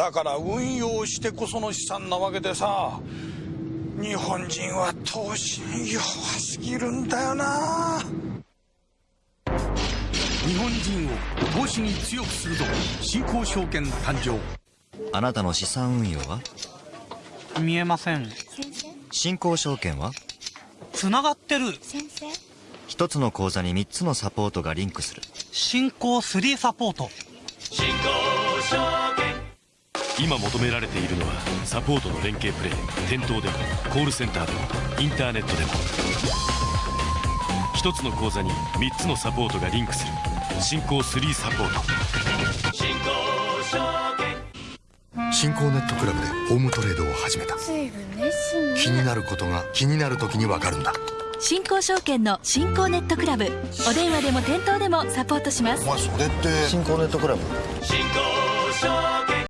だから運用してこその資産なわけでさ日本人は投資に弱すぎるんだよな。日本人を投資に強くするぞ。新興証券誕生。あなたの資産運用は？見えません。新興証券は？つながってる。先生一つの口座に3つのサポートがリンクする。新興3サポート。新興今求められているのはサポートの連携プレー店頭でもコールセンターでもインターネットでも。一つの口座に3つのサポートがリンクする。新興3サポート。新興証券。新興ネットクラブでホームトレードを始めた。気になることが気になる時にわかるんだ。新興証券の新興ネットクラブ。お電話でも店頭でもサポートします。お前それって。新興ネットクラブ。新興